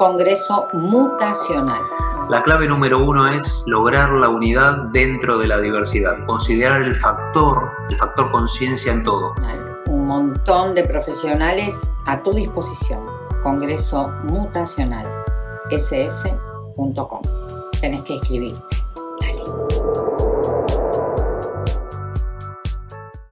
Congreso Mutacional. La clave número uno es lograr la unidad dentro de la diversidad, considerar el factor, el factor conciencia en todo. Un montón de profesionales a tu disposición. Congreso Mutacional, sf.com. Tenés que escribirte.